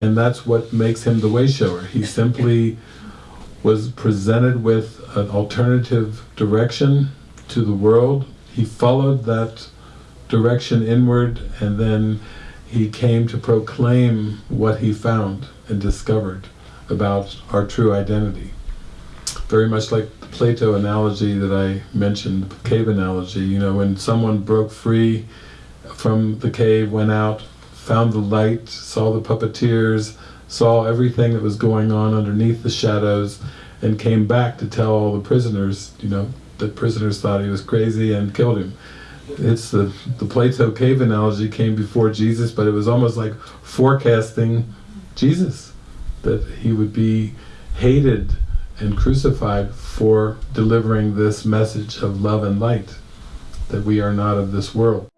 And that's what makes him the way shower. He simply was presented with an alternative direction to the world. He followed that direction inward and then he came to proclaim what he found and discovered about our true identity. Very much like the Plato analogy that I mentioned, the cave analogy, you know, when someone broke free from the cave, went out, found the light, saw the puppeteers, saw everything that was going on underneath the shadows, and came back to tell all the prisoners, you know, the prisoners thought he was crazy and killed him. It's the, the Plato cave analogy came before Jesus, but it was almost like forecasting Jesus, that he would be hated and crucified for delivering this message of love and light, that we are not of this world.